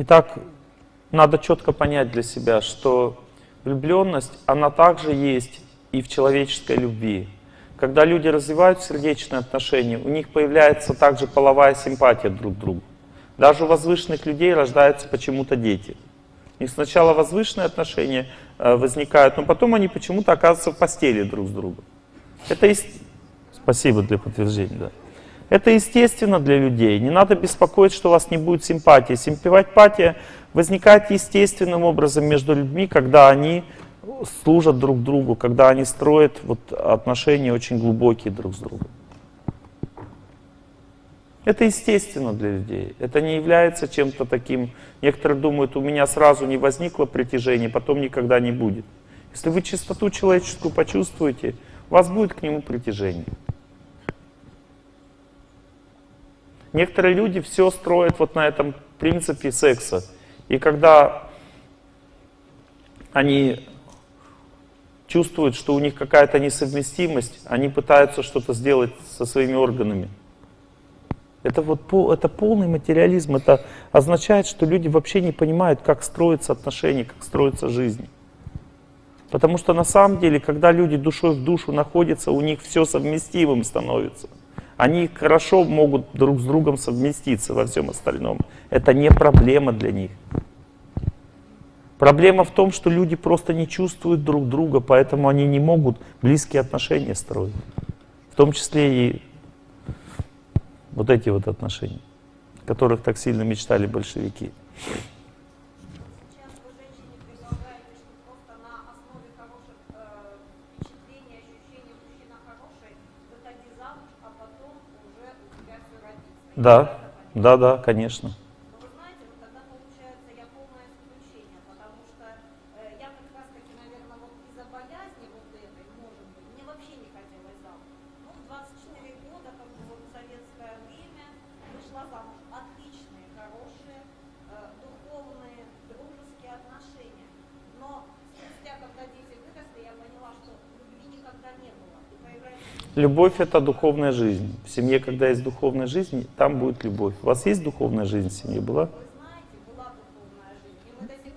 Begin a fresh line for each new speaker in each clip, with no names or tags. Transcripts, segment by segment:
Итак, надо четко понять для себя, что влюбленность, она также есть и в человеческой любви. Когда люди развивают сердечные отношения, у них появляется также половая симпатия друг к другу. Даже у возвышенных людей рождаются почему-то дети. Них сначала возвышенные отношения э, возникают, но потом они почему-то оказываются в постели друг с другом. Это есть... Спасибо для подтверждения, да. Это естественно для людей. Не надо беспокоить, что у вас не будет симпатии. Симпатия возникает естественным образом между людьми, когда они служат друг другу, когда они строят вот отношения очень глубокие друг с другом. Это естественно для людей. Это не является чем-то таким... Некоторые думают, у меня сразу не возникло притяжение, потом никогда не будет. Если вы чистоту человеческую почувствуете, у вас будет к нему притяжение. Некоторые люди все строят вот на этом принципе секса. И когда они чувствуют, что у них какая-то несовместимость, они пытаются что-то сделать со своими органами. Это, вот, это полный материализм. Это означает, что люди вообще не понимают, как строятся отношения, как строится жизнь. Потому что на самом деле, когда люди душой в душу находятся, у них все совместимым становится. Они хорошо могут друг с другом совместиться во всем остальном. Это не проблема для них. Проблема в том, что люди просто не чувствуют друг друга, поэтому они не могут близкие отношения строить. В том числе и вот эти вот отношения, которых так сильно мечтали большевики. Да, да, да, конечно. Любовь — это духовная жизнь. В семье, когда есть духовная жизнь, там будет любовь. У вас есть духовная жизнь в семье? Была?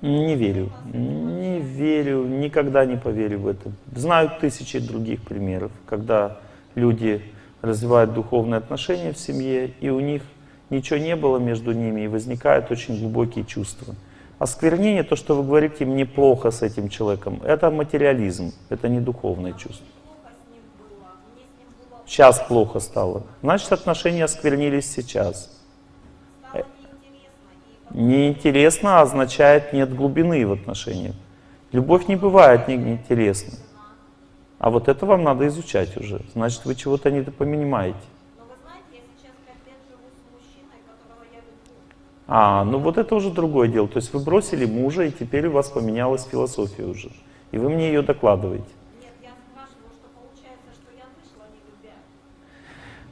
Не верю. Не верю, никогда не поверю в это. Знаю тысячи других примеров, когда люди развивают духовные отношения в семье, и у них ничего не было между ними, и возникают очень глубокие чувства. Осквернение, то, что вы говорите, мне плохо с этим человеком, это материализм, это не духовное чувство. Сейчас плохо стало. Значит, отношения осквернились сейчас. Неинтересно означает нет глубины в отношениях. Любовь не бывает неинтересной. А вот это вам надо изучать уже. Значит, вы чего-то не понимаете. А, ну вот это уже другое дело. То есть вы бросили мужа, и теперь у вас поменялась философия уже. И вы мне ее докладываете.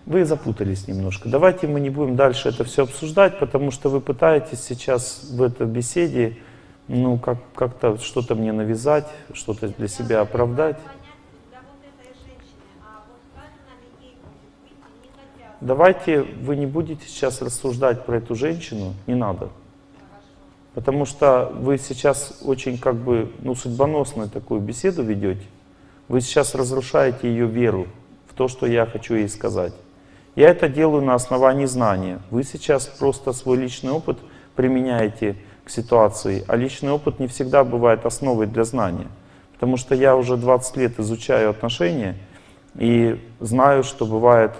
Вы запутались немножко. Давайте мы не будем дальше это все обсуждать, потому что вы пытаетесь сейчас в этой беседе ну, как, как-то что-то мне навязать, что-то для себя оправдать. Давайте вы не будете сейчас рассуждать про эту женщину, не надо. Потому что вы сейчас очень как бы, ну, судьбоносную такую беседу ведете. Вы сейчас разрушаете ее веру в то, что я хочу ей сказать. Я это делаю на основании знания. Вы сейчас просто свой личный опыт применяете к ситуации, а личный опыт не всегда бывает основой для знания. Потому что я уже 20 лет изучаю отношения и знаю, что бывает,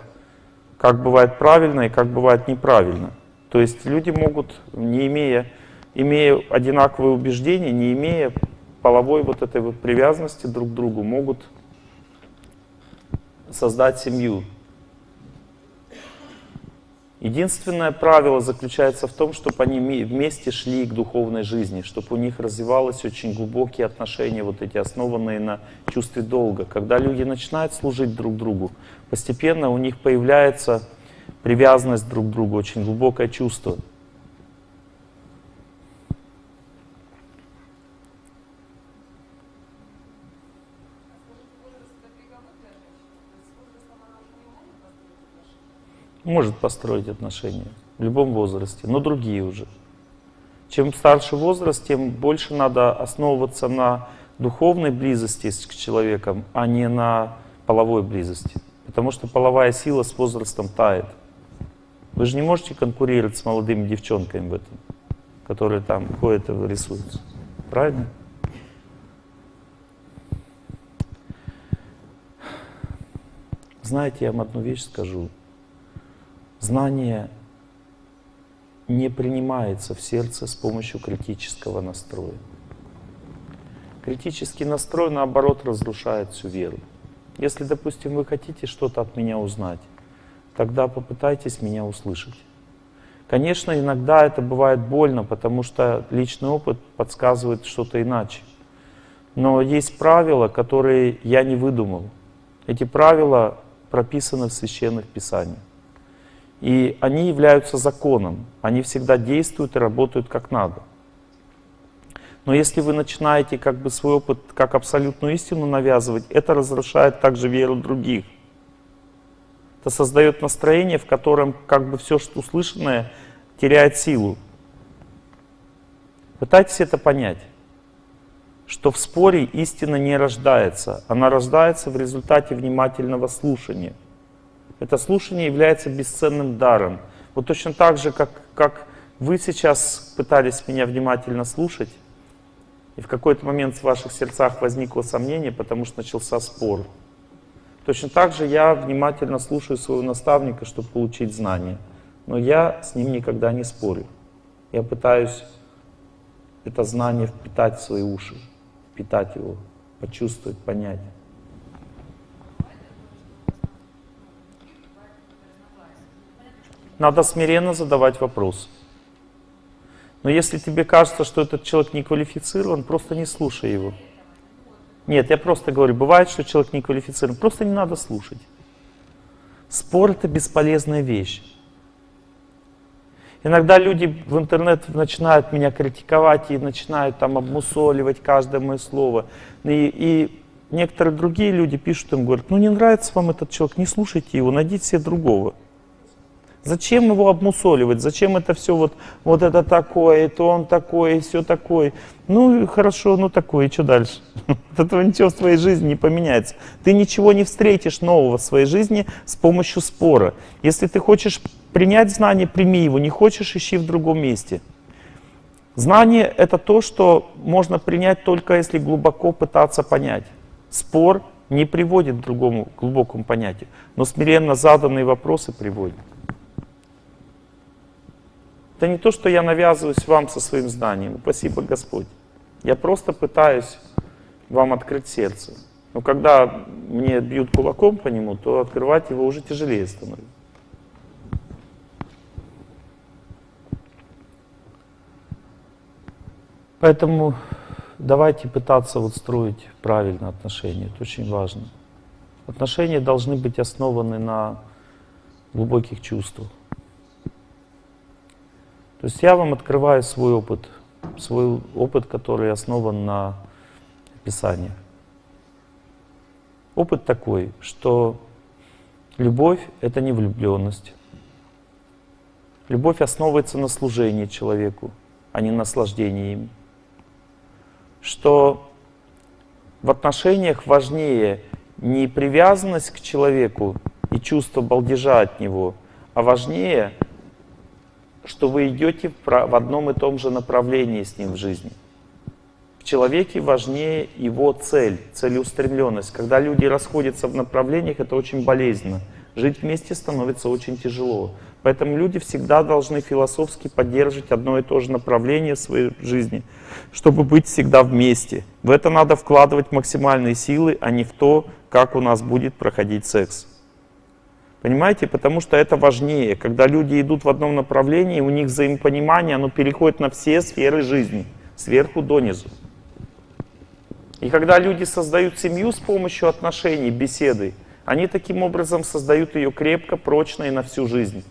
как бывает правильно и как бывает неправильно. То есть люди могут, не имея, имея одинаковые убеждения, не имея половой вот этой вот привязанности друг к другу, могут создать семью. Единственное правило заключается в том, чтобы они вместе шли к духовной жизни, чтобы у них развивались очень глубокие отношения, вот эти основанные на чувстве долга. Когда люди начинают служить друг другу, постепенно у них появляется привязанность друг к другу, очень глубокое чувство. Может построить отношения в любом возрасте, но другие уже. Чем старше возраст, тем больше надо основываться на духовной близости к человеком, а не на половой близости. Потому что половая сила с возрастом тает. Вы же не можете конкурировать с молодыми девчонками в этом, которые там ходят и рисуются. Правильно? Знаете, я вам одну вещь скажу. Знание не принимается в сердце с помощью критического настроя. Критический настрой, наоборот, разрушает всю веру. Если, допустим, вы хотите что-то от меня узнать, тогда попытайтесь меня услышать. Конечно, иногда это бывает больно, потому что личный опыт подсказывает что-то иначе. Но есть правила, которые я не выдумал. Эти правила прописаны в священных писаниях. И они являются законом. Они всегда действуют и работают как надо. Но если вы начинаете как бы свой опыт как абсолютную истину навязывать, это разрушает также веру других. Это создает настроение, в котором как бы все, что услышанное, теряет силу. Пытайтесь это понять, что в споре истина не рождается, она рождается в результате внимательного слушания. Это слушание является бесценным даром. Вот точно так же, как, как вы сейчас пытались меня внимательно слушать, и в какой-то момент в ваших сердцах возникло сомнение, потому что начался спор. Точно так же я внимательно слушаю своего наставника, чтобы получить знания. Но я с ним никогда не спорю. Я пытаюсь это знание впитать в свои уши, впитать его, почувствовать, понять. Надо смиренно задавать вопрос. Но если тебе кажется, что этот человек не квалифицирован, просто не слушай его. Нет, я просто говорю, бывает, что человек не квалифицирован, просто не надо слушать. Спор — это бесполезная вещь. Иногда люди в интернет начинают меня критиковать и начинают там обмусоливать каждое мое слово. И, и некоторые другие люди пишут им, говорят, ну не нравится вам этот человек, не слушайте его, найдите себе другого. Зачем его обмусоливать? Зачем это все вот, вот это такое, то он такой, все такое? Ну, хорошо, ну такое, и что дальше? От этого ничего в твоей жизни не поменяется. Ты ничего не встретишь нового в своей жизни с помощью спора. Если ты хочешь принять знание, прими его. Не хочешь, ищи в другом месте. Знание — это то, что можно принять только если глубоко пытаться понять. Спор не приводит к другому глубокому понятию, но смиренно заданные вопросы приводят. Это не то, что я навязываюсь вам со своим знанием. Спасибо, Господь. Я просто пытаюсь вам открыть сердце. Но когда мне бьют кулаком по нему, то открывать его уже тяжелее становится. Поэтому давайте пытаться вот строить правильно отношения. Это очень важно. Отношения должны быть основаны на глубоких чувствах. То есть я вам открываю свой опыт, свой опыт, который основан на Писании. Опыт такой, что любовь — это не влюбленность. Любовь основывается на служении человеку, а не наслаждении им. Что в отношениях важнее не привязанность к человеку и чувство балдежа от него, а важнее — что вы идете в одном и том же направлении с ним в жизни. В человеке важнее его цель, целеустремленность. Когда люди расходятся в направлениях, это очень болезненно. Жить вместе становится очень тяжело. Поэтому люди всегда должны философски поддерживать одно и то же направление в своей жизни, чтобы быть всегда вместе. В это надо вкладывать максимальные силы, а не в то, как у нас будет проходить секс. Понимаете? Потому что это важнее. Когда люди идут в одном направлении, у них взаимопонимание, оно переходит на все сферы жизни, сверху донизу. И когда люди создают семью с помощью отношений, беседы, они таким образом создают ее крепко, прочно и на всю жизнь.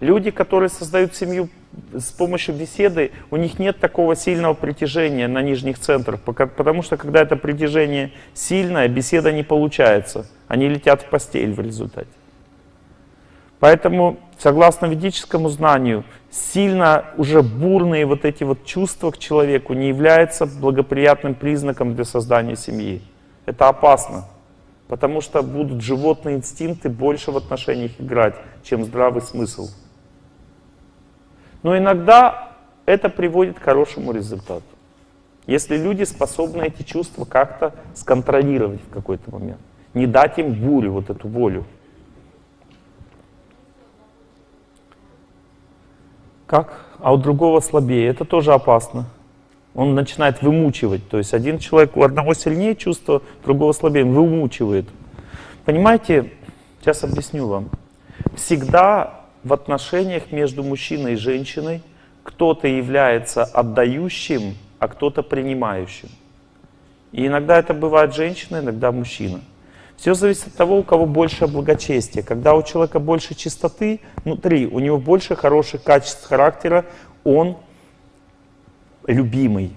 Люди, которые создают семью с помощью беседы, у них нет такого сильного притяжения на нижних центрах, потому что когда это притяжение сильное, беседа не получается. Они летят в постель в результате. Поэтому, согласно ведическому знанию, сильно уже бурные вот эти вот чувства к человеку не являются благоприятным признаком для создания семьи. Это опасно, потому что будут животные инстинкты больше в отношениях играть, чем здравый смысл. Но иногда это приводит к хорошему результату. Если люди способны эти чувства как-то сконтролировать в какой-то момент, не дать им бурю, вот эту волю. Как? А у другого слабее. Это тоже опасно. Он начинает вымучивать. То есть один человек, у одного сильнее чувство, другого слабее. Он вымучивает. Понимаете, сейчас объясню вам. Всегда в отношениях между мужчиной и женщиной кто-то является отдающим, а кто-то принимающим. И иногда это бывает женщина, иногда мужчина. Все зависит от того, у кого больше благочестия. Когда у человека больше чистоты внутри, у него больше хороших качеств характера, он любимый.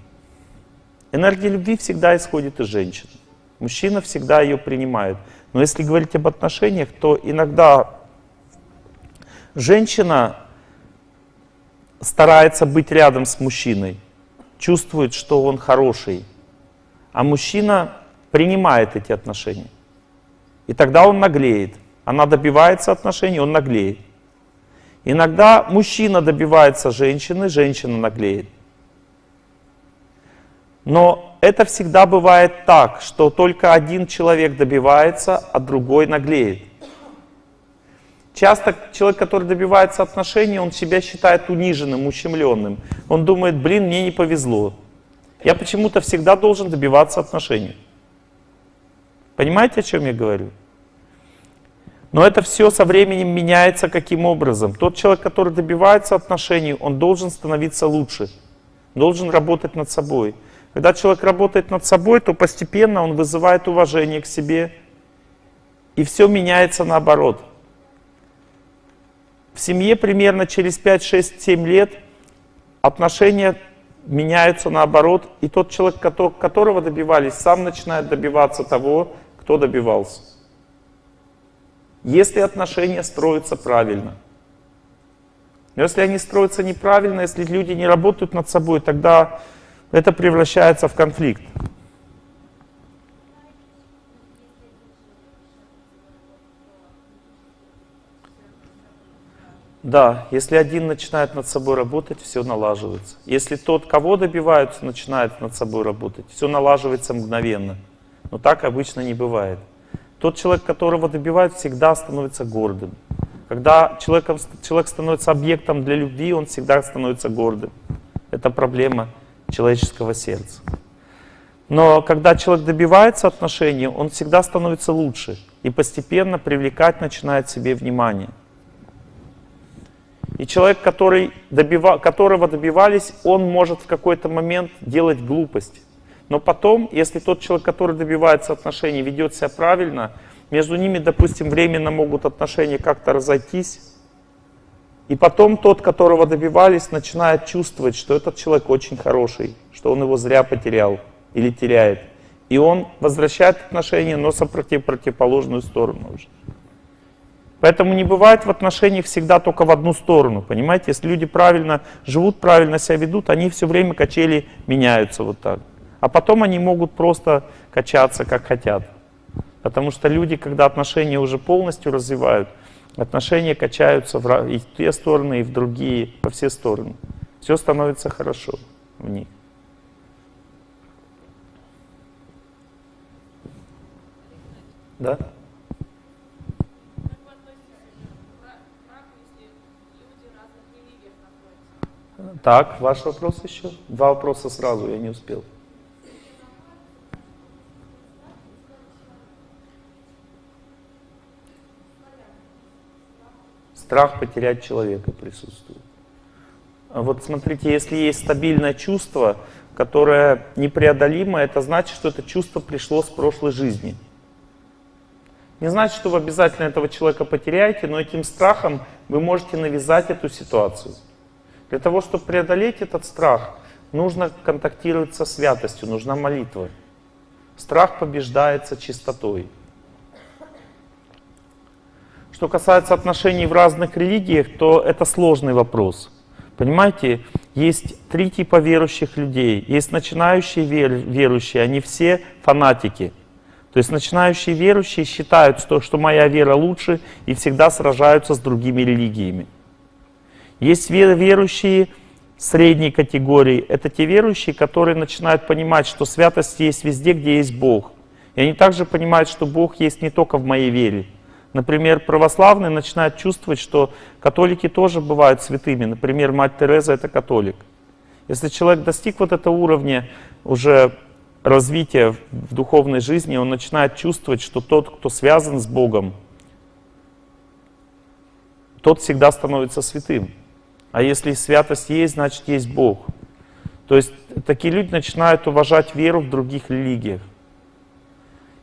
Энергия любви всегда исходит из женщины. Мужчина всегда ее принимает. Но если говорить об отношениях, то иногда женщина старается быть рядом с мужчиной, чувствует, что он хороший, а мужчина принимает эти отношения. И тогда он наглеет. Она добивается отношений, он наглеет. Иногда мужчина добивается женщины, женщина наглеет. Но это всегда бывает так, что только один человек добивается, а другой наглеет. Часто человек, который добивается отношений, он себя считает униженным, ущемленным. Он думает, блин, мне не повезло. Я почему-то всегда должен добиваться отношений. Понимаете, о чем я говорю? Но это все со временем меняется каким образом? Тот человек, который добивается отношений, он должен становиться лучше, должен работать над собой. Когда человек работает над собой, то постепенно он вызывает уважение к себе, и все меняется наоборот. В семье примерно через 5, 6, 7 лет отношения меняются наоборот, и тот человек, которого добивались, сам начинает добиваться того, кто добивался. Если отношения строятся правильно. Но если они строятся неправильно, если люди не работают над собой, тогда это превращается в конфликт. Да, если один начинает над собой работать, все налаживается. Если тот, кого добиваются, начинает над собой работать, все налаживается мгновенно. Но так обычно не бывает. Тот человек, которого добивают, всегда становится гордым. Когда человеком, человек становится объектом для любви, он всегда становится гордым. Это проблема человеческого сердца. Но когда человек добивается отношений, он всегда становится лучше и постепенно привлекать начинает себе внимание. И человек, который добива, которого добивались, он может в какой-то момент делать глупость. Но потом, если тот человек, который добивается отношений, ведет себя правильно, между ними, допустим, временно могут отношения как-то разойтись, и потом тот, которого добивались, начинает чувствовать, что этот человек очень хороший, что он его зря потерял или теряет. И он возвращает отношения, но сопротив противоположную сторону уже. Поэтому не бывает в отношениях всегда только в одну сторону, понимаете? Если люди правильно живут, правильно себя ведут, они все время качели меняются вот так. А потом они могут просто качаться, как хотят. Потому что люди, когда отношения уже полностью развивают, отношения качаются и в те стороны, и в другие, во все стороны. Все становится хорошо в них. Да? Так, ваш вопрос еще? Два вопроса сразу, я не успел. страх потерять человека присутствует. А вот смотрите, если есть стабильное чувство, которое непреодолимо, это значит, что это чувство пришло с прошлой жизни. Не значит, что вы обязательно этого человека потеряете, но этим страхом вы можете навязать эту ситуацию. Для того, чтобы преодолеть этот страх, нужно контактировать со святостью, нужна молитва. Страх побеждается чистотой. Что касается отношений в разных религиях, то это сложный вопрос. Понимаете, есть три типа верующих людей. Есть начинающие верующие, они все фанатики. То есть начинающие верующие считают, что, что моя вера лучше и всегда сражаются с другими религиями. Есть верующие средней категории. Это те верующие, которые начинают понимать, что святость есть везде, где есть Бог. И они также понимают, что Бог есть не только в моей вере. Например, православные начинают чувствовать, что католики тоже бывают святыми. Например, мать Тереза — это католик. Если человек достиг вот этого уровня уже развития в духовной жизни, он начинает чувствовать, что тот, кто связан с Богом, тот всегда становится святым. А если святость есть, значит есть Бог. То есть такие люди начинают уважать веру в других религиях.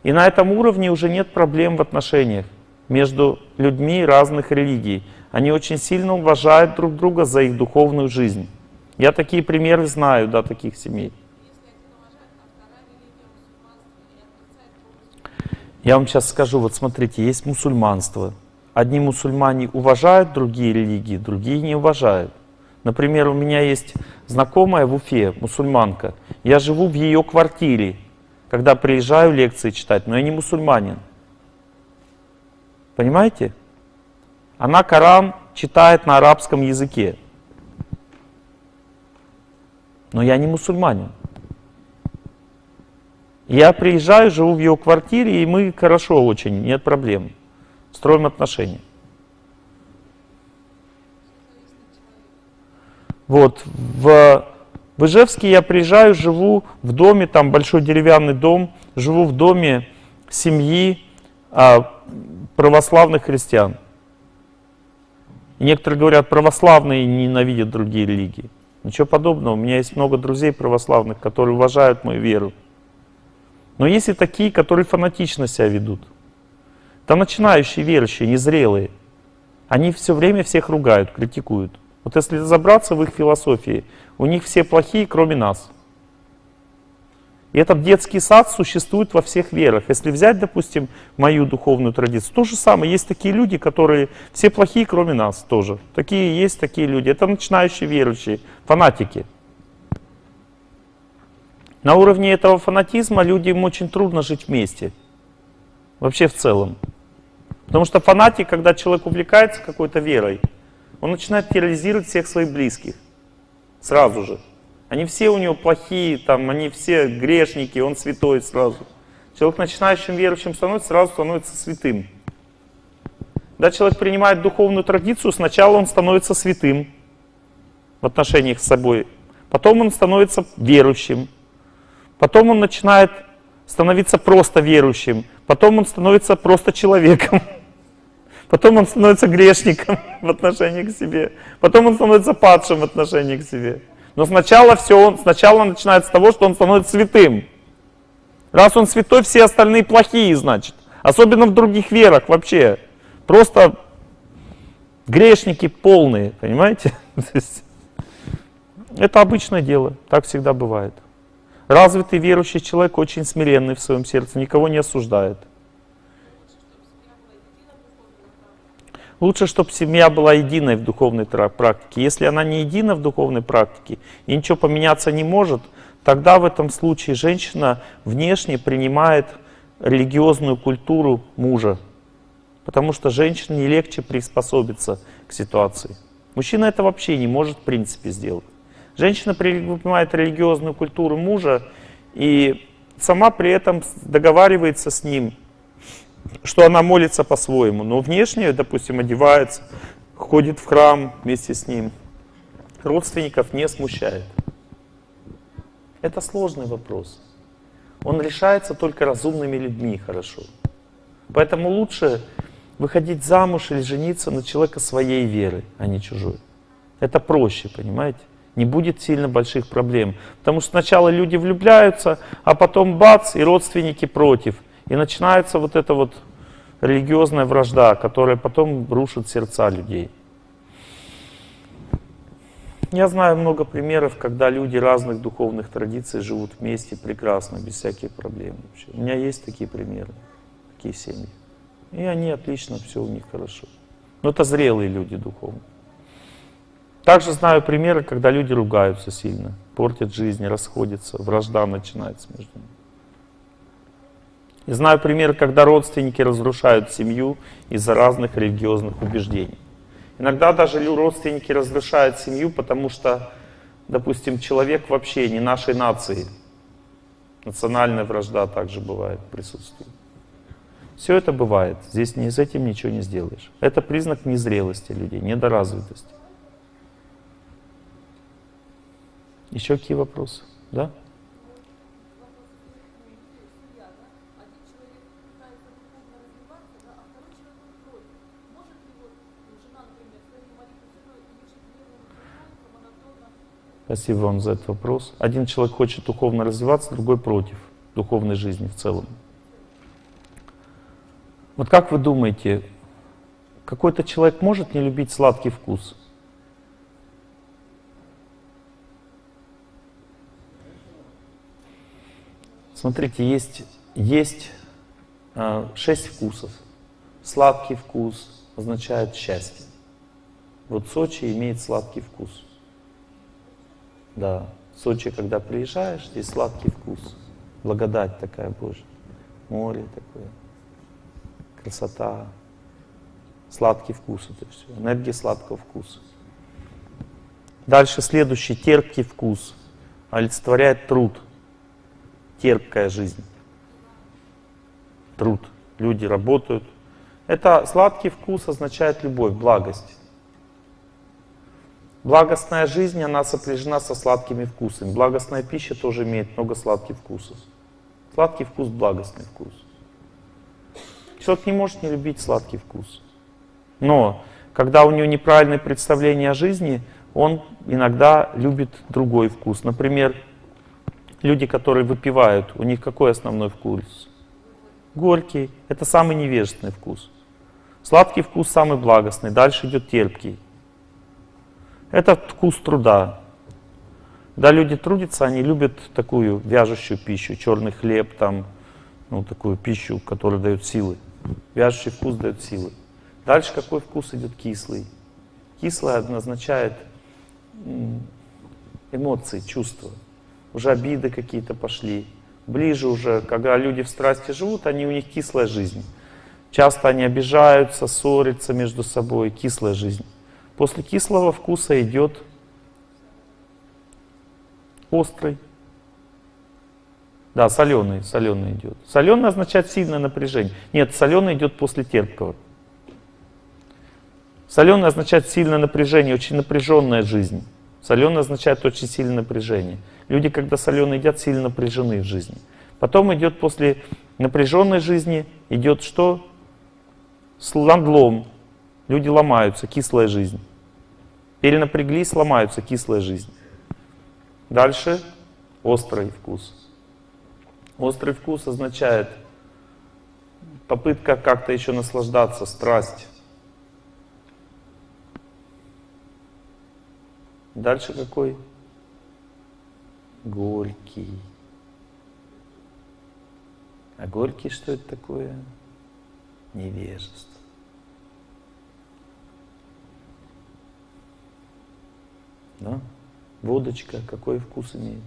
И на этом уровне уже нет проблем в отношениях между людьми разных религий. Они очень сильно уважают друг друга за их духовную жизнь. Я такие примеры знаю, да, таких семей. Я вам сейчас скажу, вот смотрите, есть мусульманство. Одни мусульмане уважают другие религии, другие не уважают. Например, у меня есть знакомая в Уфе, мусульманка. Я живу в ее квартире, когда приезжаю лекции читать, но я не мусульманин. Понимаете? Она Коран читает на арабском языке. Но я не мусульманин. Я приезжаю, живу в ее квартире, и мы хорошо очень, нет проблем. Строим отношения. Вот, в, в Ижевске я приезжаю, живу в доме, там большой деревянный дом, живу в доме семьи а, православных христиан. Некоторые говорят, православные ненавидят другие религии. Ничего подобного. У меня есть много друзей православных, которые уважают мою веру. Но есть и такие, которые фанатично себя ведут. Это начинающие верующие, незрелые. Они все время всех ругают, критикуют. Вот если разобраться в их философии, у них все плохие, кроме нас. И этот детский сад существует во всех верах. Если взять, допустим, мою духовную традицию, то же самое. Есть такие люди, которые все плохие, кроме нас тоже. Такие есть такие люди. Это начинающие верующие, фанатики. На уровне этого фанатизма людям очень трудно жить вместе. Вообще в целом. Потому что фанатик, когда человек увлекается какой-то верой, он начинает терроризировать всех своих близких. Сразу же. Они все у него плохие, там, они все грешники, он святой сразу. Человек начинающим верующим становится, сразу становится святым. Когда человек принимает духовную традицию, сначала он становится святым в отношениях с собой, потом он становится верующим, Потом он начинает становиться просто верующим. Потом он становится просто человеком. Потом он становится грешником в отношении к себе. Потом он становится падшим в отношении к себе. Но сначала все он, сначала начинается с того, что он становится святым. Раз он святой, все остальные плохие, значит. Особенно в других верах вообще. Просто грешники полные, понимаете? Это обычное дело, так всегда бывает. Развитый верующий человек очень смиренный в своем сердце, никого не осуждает. Лучше, чтобы семья была единой в духовной практике. Если она не едина в духовной практике и ничего поменяться не может, тогда в этом случае женщина внешне принимает религиозную культуру мужа. Потому что женщине легче приспособиться к ситуации. Мужчина это вообще не может в принципе сделать. Женщина принимает религиозную культуру мужа и сама при этом договаривается с ним, что она молится по-своему. Но внешне, допустим, одевается, ходит в храм вместе с ним. Родственников не смущает. Это сложный вопрос. Он решается только разумными людьми хорошо. Поэтому лучше выходить замуж или жениться на человека своей веры, а не чужой. Это проще, понимаете? Не будет сильно больших проблем. Потому что сначала люди влюбляются, а потом бац, и родственники против. И начинается вот эта вот религиозная вражда, которая потом рушит сердца людей. Я знаю много примеров, когда люди разных духовных традиций живут вместе прекрасно, без всяких проблем. Вообще. У меня есть такие примеры, такие семьи. И они отлично, все у них хорошо. Но это зрелые люди духовно. Также знаю примеры, когда люди ругаются сильно, портят жизнь, расходятся, вражда начинается между ними. И знаю примеры, когда родственники разрушают семью из-за разных религиозных убеждений. Иногда даже родственники разрушают семью, потому что, допустим, человек вообще не нашей нации. Национальная вражда также бывает, присутствует. Все это бывает. Здесь не, с этим ничего не сделаешь. Это признак незрелости людей, недоразвитости. Еще какие вопросы? Да? Спасибо вам за этот вопрос. Один человек хочет духовно развиваться, другой против духовной жизни в целом. Вот как вы думаете, какой-то человек может не любить сладкий вкус? Смотрите, есть, есть э, шесть вкусов. Сладкий вкус означает счастье. Вот Сочи имеет сладкий вкус. Да, Сочи, когда приезжаешь, здесь сладкий вкус. Благодать такая Божья. Море такое. Красота. Сладкий вкус это все. Энергия сладкого вкуса. Дальше следующий, терпкий вкус. Олицетворяет труд. Терпкая жизнь. Труд. Люди работают. Это сладкий вкус означает любовь, благость. Благостная жизнь, она сопряжена со сладкими вкусами. Благостная пища тоже имеет много сладких вкусов. Сладкий вкус, благостный вкус. Человек не может не любить сладкий вкус. Но, когда у него неправильное представление о жизни, он иногда любит другой вкус. Например, люди, которые выпивают, у них какой основной вкус? Горький. Это самый невежественный вкус. Сладкий вкус самый благостный. Дальше идет терпкий. Это вкус труда. Когда люди трудятся, они любят такую вяжущую пищу, черный хлеб, там, ну, такую пищу, которая дает силы. Вяжущий вкус дает силы. Дальше какой вкус идет кислый? Кислое означает эмоции, чувства. Уже обиды какие-то пошли. Ближе уже, когда люди в страсти живут, они у них кислая жизнь. Часто они обижаются, ссорятся между собой, кислая жизнь. После кислого вкуса идет острый. Да, соленый, соленый идет. Соленый означает сильное напряжение. Нет, соленый идет после терпкого. Соленый означает сильное напряжение, очень напряженная жизнь. Соленый означает очень сильное напряжение. Люди, когда соленый едят, сильно напряжены в жизни. Потом идет после напряженной жизни, идет что? Надлом, Люди ломаются, кислая жизнь. Перенапряглись, ломаются, кислая жизнь. Дальше острый вкус. Острый вкус означает попытка как-то еще наслаждаться, страсть. Дальше какой? Горький. А горький что это такое? Невежество. Да? Водочка какой вкус имеет?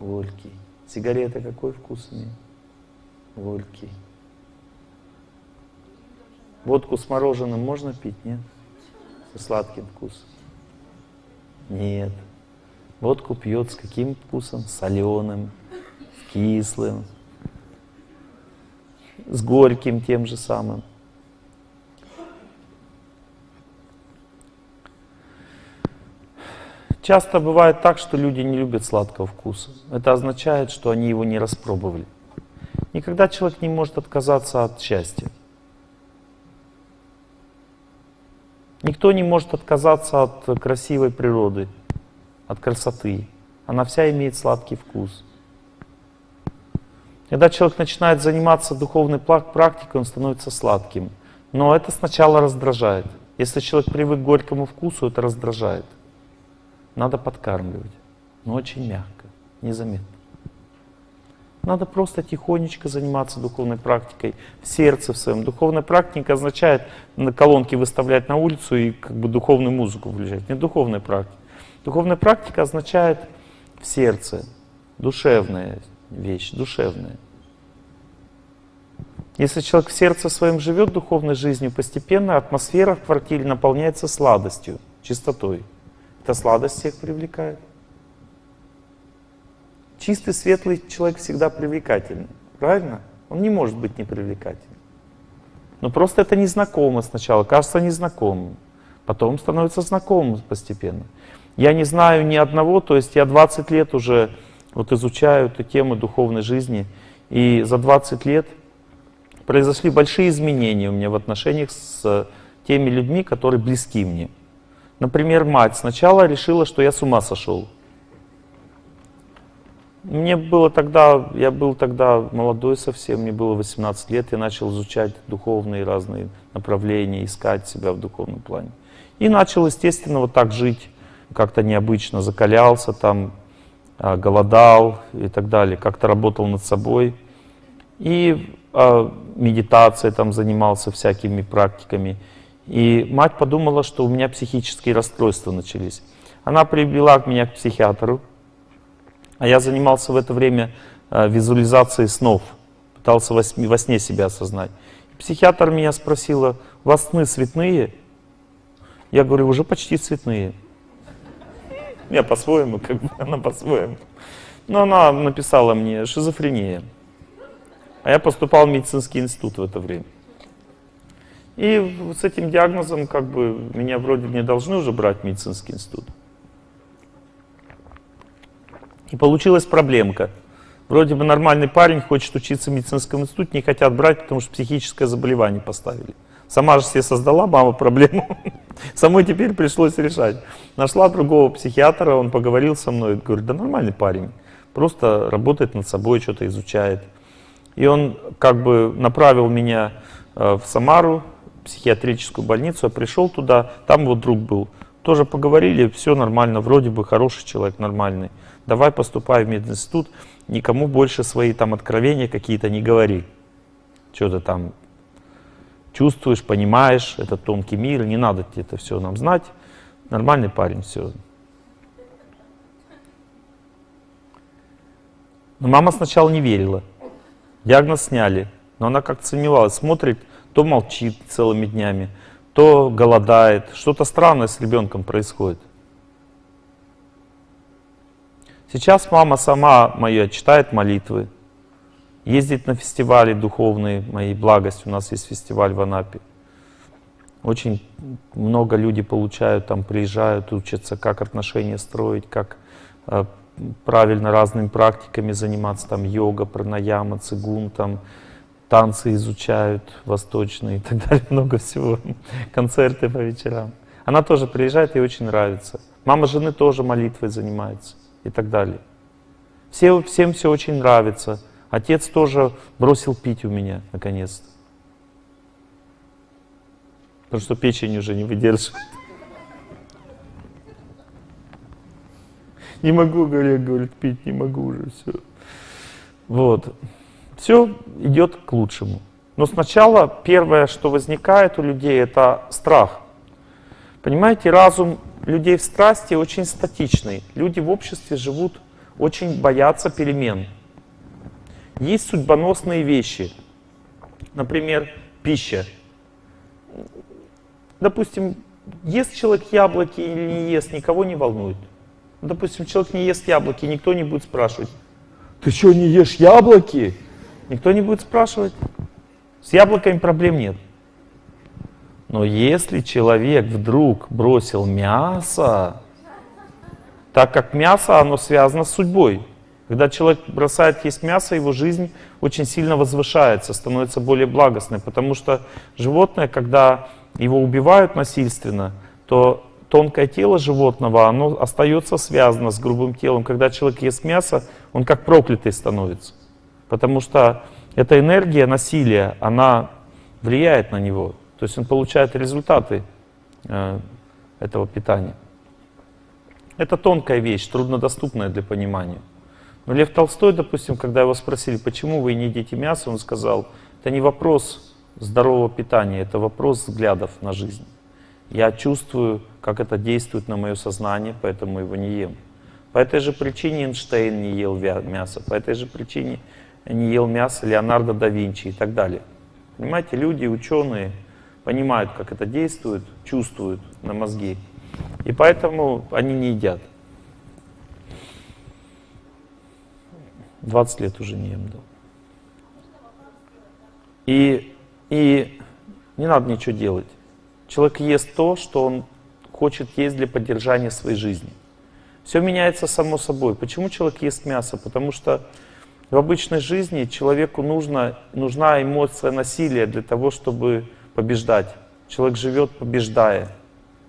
Горький. Сигарета какой вкус имеет? Горький. Водку с мороженым можно пить, нет? Со сладким вкусом? Нет. Водку пьет с каким вкусом? Соленым, кислым, с горьким тем же самым. Часто бывает так, что люди не любят сладкого вкуса. Это означает, что они его не распробовали. Никогда человек не может отказаться от счастья. Никто не может отказаться от красивой природы, от красоты. Она вся имеет сладкий вкус. Когда человек начинает заниматься духовной практикой, он становится сладким. Но это сначала раздражает. Если человек привык к горькому вкусу, это раздражает. Надо подкармливать, но очень мягко, незаметно. Надо просто тихонечко заниматься духовной практикой в сердце в своем. Духовная практика означает на колонки выставлять на улицу и как бы духовную музыку включать. Не духовная практика. Духовная практика означает в сердце, душевная вещь, душевная. Если человек в сердце своем живет духовной жизнью, постепенно атмосфера в квартире наполняется сладостью, чистотой. Эта сладость всех привлекает. Чистый, светлый человек всегда привлекательный. Правильно? Он не может быть непривлекательным. Но просто это незнакомо сначала, кажется незнакомым. Потом становится знакомым постепенно. Я не знаю ни одного, то есть я 20 лет уже вот изучаю эту тему духовной жизни. И за 20 лет произошли большие изменения у меня в отношениях с теми людьми, которые близки мне. Например, мать сначала решила, что я с ума сошел. Мне было тогда, я был тогда молодой совсем, мне было 18 лет, я начал изучать духовные разные направления, искать себя в духовном плане. И начал, естественно, вот так жить, как-то необычно, закалялся там, а, голодал и так далее, как-то работал над собой. И э, медитацией там занимался всякими практиками. И мать подумала, что у меня психические расстройства начались. Она привела меня к психиатру, а я занимался в это время э, визуализацией снов, пытался во во сне себя осознать. Психиатр меня спросила, у вас сны цветные? Я говорю, уже почти цветные. Я по-своему, как бы, она по-своему. Но она написала мне шизофрения. А я поступал в медицинский институт в это время. И с этим диагнозом, как бы, меня вроде не должны уже брать в медицинский институт. И получилась проблемка. Вроде бы нормальный парень хочет учиться в медицинском институте, не хотят брать, потому что психическое заболевание поставили. Сама же себе создала мама проблему. Самой теперь пришлось решать. Нашла другого психиатра, он поговорил со мной, говорит, да нормальный парень, просто работает над собой, что-то изучает. И он как бы направил меня э, в Самару, психиатрическую больницу, я пришел туда, там вот друг был. Тоже поговорили, все нормально, вроде бы хороший человек, нормальный. Давай поступай в мединститут, никому больше свои там откровения какие-то не говори. Что то там чувствуешь, понимаешь, это тонкий мир, не надо это все нам знать. Нормальный парень, все. Но мама сначала не верила. Диагноз сняли, но она как-то сомневалась, смотрит, то молчит целыми днями, то голодает, что-то странное с ребенком происходит. Сейчас мама сама моя читает молитвы, ездит на фестивали духовные, моей благость, у нас есть фестиваль в Анапе. Очень много людей получают, там приезжают, учатся, как отношения строить, как э, правильно разными практиками заниматься, там йога, пранаяма, цигун, там танцы изучают восточные и так далее, много всего, концерты по вечерам. Она тоже приезжает, ей очень нравится. Мама жены тоже молитвой занимается и так далее. Все, всем все очень нравится. Отец тоже бросил пить у меня, наконец-то. Потому что печень уже не выдерживает. Не могу, говорит, говорит, пить не могу уже, все. Вот. Все идет к лучшему. Но сначала первое, что возникает у людей, это страх. Понимаете, разум людей в страсти очень статичный. Люди в обществе живут, очень боятся перемен. Есть судьбоносные вещи. Например, пища. Допустим, ест человек яблоки или не ест, никого не волнует. Допустим, человек не ест яблоки, никто не будет спрашивать. Ты что, не ешь яблоки? Никто не будет спрашивать. С яблоками проблем нет. Но если человек вдруг бросил мясо, так как мясо, оно связано с судьбой. Когда человек бросает есть мясо, его жизнь очень сильно возвышается, становится более благостной. Потому что животное, когда его убивают насильственно, то тонкое тело животного, оно остается связано с грубым телом. Когда человек ест мясо, он как проклятый становится. Потому что эта энергия насилия, она влияет на него. То есть он получает результаты э, этого питания. Это тонкая вещь, труднодоступная для понимания. Но Лев Толстой, допустим, когда его спросили, почему вы не едите мясо, он сказал, это не вопрос здорового питания, это вопрос взглядов на жизнь. Я чувствую, как это действует на мое сознание, поэтому его не ем. По этой же причине Эйнштейн не ел мясо, по этой же причине не ел мясо Леонардо да Винчи и так далее. Понимаете, люди, ученые понимают, как это действует, чувствуют на мозги, и поэтому они не едят. 20 лет уже не ем. И, и не надо ничего делать. Человек ест то, что он хочет есть для поддержания своей жизни. Все меняется само собой. Почему человек ест мясо? Потому что в обычной жизни человеку нужно, нужна эмоция насилия для того, чтобы побеждать. Человек живет, побеждая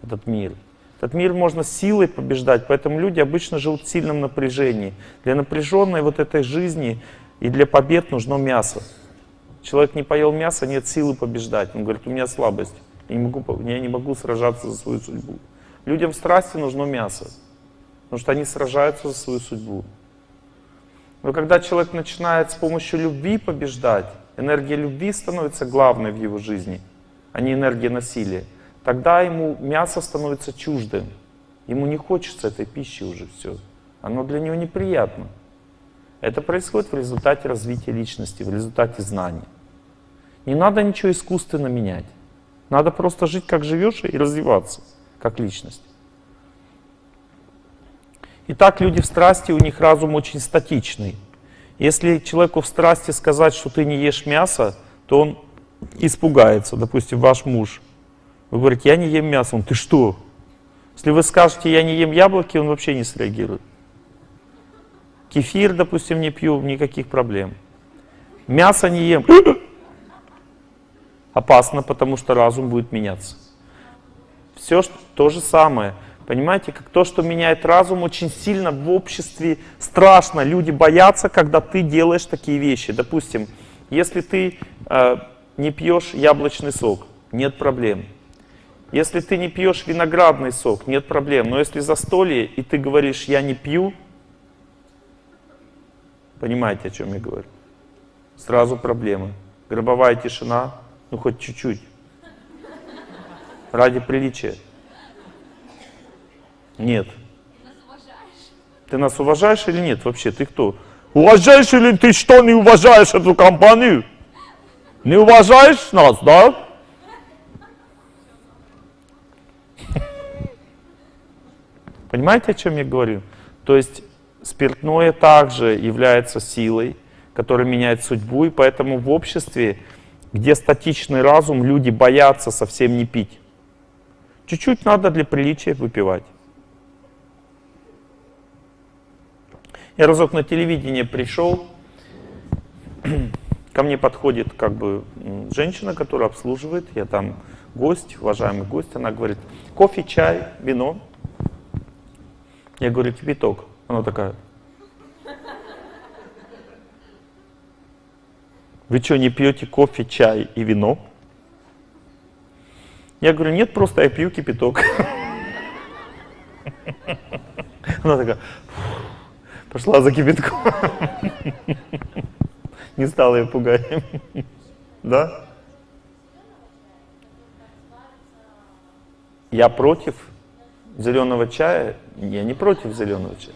этот мир. Этот мир можно силой побеждать, поэтому люди обычно живут в сильном напряжении. Для напряженной вот этой жизни и для побед нужно мясо. Человек не поел мясо, нет силы побеждать. Он говорит, у меня слабость. Я не могу, я не могу сражаться за свою судьбу. Людям в страсти нужно мясо, потому что они сражаются за свою судьбу. Но когда человек начинает с помощью любви побеждать, энергия любви становится главной в его жизни, а не энергия насилия, тогда ему мясо становится чуждым. Ему не хочется этой пищи уже все. Оно для него неприятно. Это происходит в результате развития личности, в результате знаний. Не надо ничего искусственно менять. Надо просто жить, как живешь, и развиваться, как личность. Итак, люди в страсти, у них разум очень статичный. Если человеку в страсти сказать, что ты не ешь мясо, то он испугается. Допустим, ваш муж. Вы говорите, я не ем мясо. Он, ты что? Если вы скажете, я не ем яблоки, он вообще не среагирует. Кефир, допустим, не пью, никаких проблем. Мясо не ем. опасно, потому что разум будет меняться. Все то же самое. Понимаете, как то, что меняет разум, очень сильно в обществе страшно. Люди боятся, когда ты делаешь такие вещи. Допустим, если ты э, не пьешь яблочный сок, нет проблем. Если ты не пьешь виноградный сок, нет проблем. Но если застолье, и ты говоришь, я не пью, понимаете, о чем я говорю? Сразу проблемы. Гробовая тишина, ну, хоть чуть-чуть. Ради приличия. Нет. Ты нас уважаешь или нет вообще? Ты кто? Уважаешь или ты что, не уважаешь эту компанию? Не уважаешь нас, да? Понимаете, о чем я говорю? То есть спиртное также является силой, которая меняет судьбу, и поэтому в обществе где статичный разум, люди боятся совсем не пить. Чуть-чуть надо для приличия выпивать. Я разок на телевидение пришел, ко мне подходит как бы женщина, которая обслуживает, я там гость, уважаемый гость, она говорит, кофе, чай, вино. Я говорю, кипяток. Она такая, Вы что, не пьете кофе, чай и вино? Я говорю, нет, просто я пью кипяток. Она такая, пошла за кипятком. Не стала ее пугать. Да? Я против зеленого чая? Я не против зеленого чая.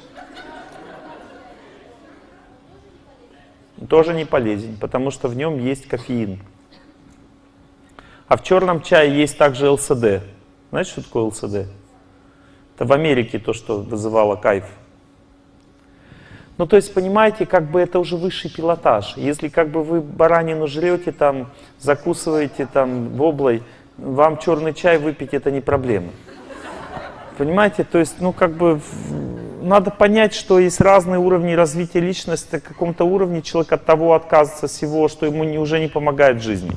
тоже не полезен, потому что в нем есть кофеин. А в черном чае есть также ЛСД. Знаете, что такое ЛСД? Это в Америке то, что вызывало кайф. Ну, то есть, понимаете, как бы это уже высший пилотаж. Если как бы вы баранину жрете, там, закусываете там воблой, вам черный чай выпить это не проблема. Понимаете, то есть, ну, как бы надо понять, что есть разные уровни развития личности. На каком-то уровне человек от того отказывается всего, что ему не, уже не помогает в жизни.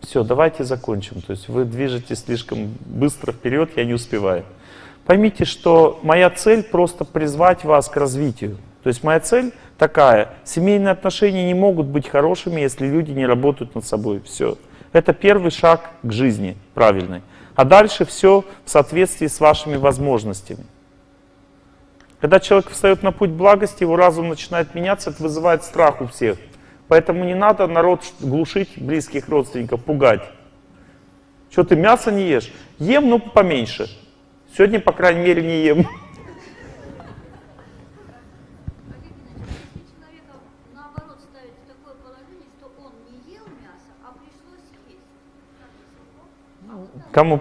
Все, давайте закончим. То есть вы движетесь слишком быстро вперед, я не успеваю. Поймите, что моя цель просто призвать вас к развитию. То есть моя цель такая. Семейные отношения не могут быть хорошими, если люди не работают над собой. Все. Это первый шаг к жизни правильной. А дальше все в соответствии с вашими возможностями. Когда человек встает на путь благости, его разум начинает меняться, это вызывает страх у всех. Поэтому не надо народ глушить, близких родственников, пугать. Что ты мясо не ешь? Ем, но поменьше. Сегодня, по крайней мере, не ем.
Олег Геннадьевич, если человека наоборот ставить в такое положение, что он не ел мясо, а пришлось есть, как это? А вот так
Кому пришлось?
сын не ел мясо, не ел рыбу, был не вегетарианцем много лет, его забрали в армию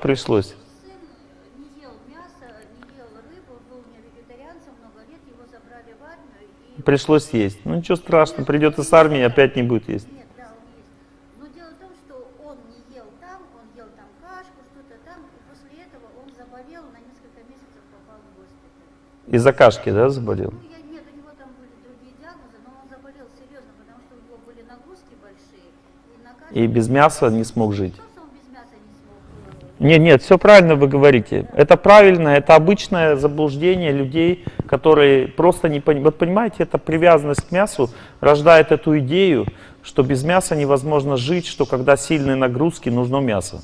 и...
Пришлось есть. Ну ничего страшного, придет из армии, опять не будет есть.
Нет, да, он есть. Но дело в том, что он не ел там, он ел там кашку, что-то там, и после этого он заболел, на несколько месяцев попал в госпиталь.
Из-за кашки, да, заболел?
Ну, я, нет, у него там были другие диагнозы, но он заболел серьезно, потому что у него были нагрузки большие, и на кашке...
И без мяса не смог жить.
Просто он без мяса не смог... э,
Нет, нет, все правильно вы говорите. Это правильно, это обычное заблуждение людей, которые просто не понимают. Вот понимаете, эта привязанность к мясу рождает эту идею, что без мяса невозможно жить, что когда сильные нагрузки, нужно мясо.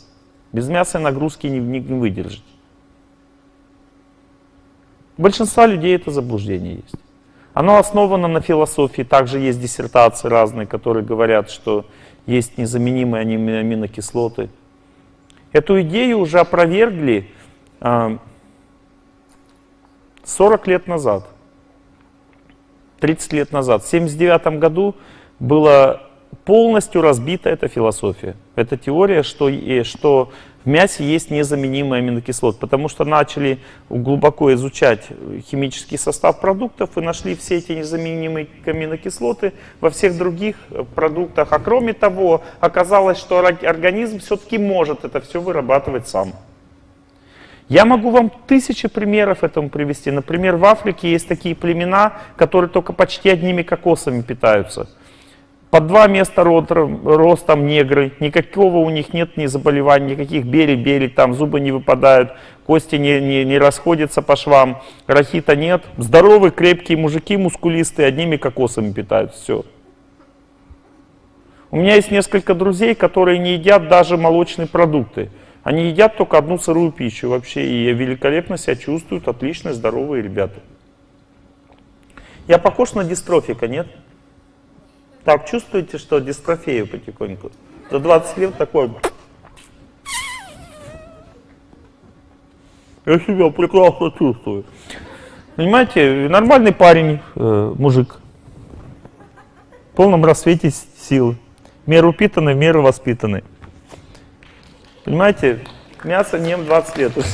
Без мяса нагрузки не, не, не выдержать. У большинства людей это заблуждение есть. Оно основано на философии, также есть диссертации разные, которые говорят, что есть незаменимые ами- аминокислоты. Эту идею уже опровергли а, 40 лет назад, 30 лет назад. В 1979 году была полностью разбита эта философия. Эта теория, что, что в мясе есть незаменимые аминокислоты, потому что начали глубоко изучать химический состав продуктов и нашли все эти незаменимые аминокислоты во всех других продуктах. А кроме того, оказалось, что организм все-таки может это все вырабатывать сам. Я могу вам тысячи примеров этому привести. Например, в Африке есть такие племена, которые только почти одними кокосами питаются. По два места ростом негры, никакого у них нет ни заболеваний, никаких бери-бери, там зубы не выпадают, кости не, не, не расходятся по швам, рахита нет. Здоровые, крепкие мужики, мускулистые, одними кокосами питаются, все. У меня есть несколько друзей, которые не едят даже молочные продукты. Они едят только одну сырую пищу вообще, и великолепно себя чувствуют, отличные, здоровые ребята. Я похож на дистрофика, нет? Так, чувствуете, что дистрофею потихоньку? За 20 лет такой... Я себя прекрасно чувствую. Понимаете, нормальный парень, э, мужик, в полном рассвете с- силы. В меру упитанный, в меру воспитанный. Понимаете, мясо не ем 20 лет уже.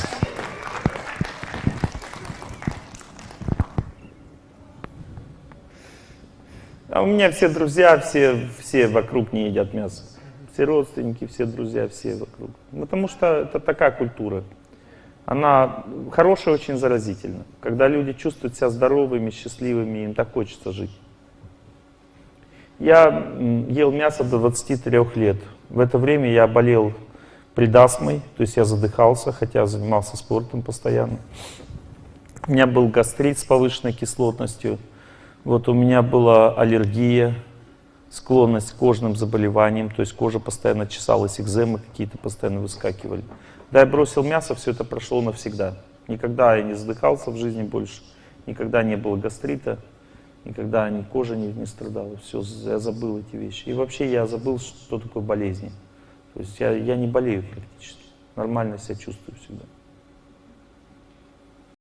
А у меня все друзья, все, все вокруг не едят мясо. Все родственники, все друзья, все вокруг. Потому что это такая культура. Она хорошая, очень заразительна. Когда люди чувствуют себя здоровыми, счастливыми, им так хочется жить. Я ел мясо до 23 лет. В это время я болел предастмой, то есть я задыхался, хотя занимался спортом постоянно. У меня был гастрит с повышенной кислотностью. Вот у меня была аллергия, склонность к кожным заболеваниям, то есть кожа постоянно чесалась, экземы какие-то постоянно выскакивали. Да, я бросил мясо, все это прошло навсегда. Никогда я не задыхался в жизни больше, никогда не было гастрита, никогда ни кожа не, не страдала. Все, я забыл эти вещи. И вообще я забыл, что такое болезни. То есть я, я не болею практически. Нормально себя чувствую всегда.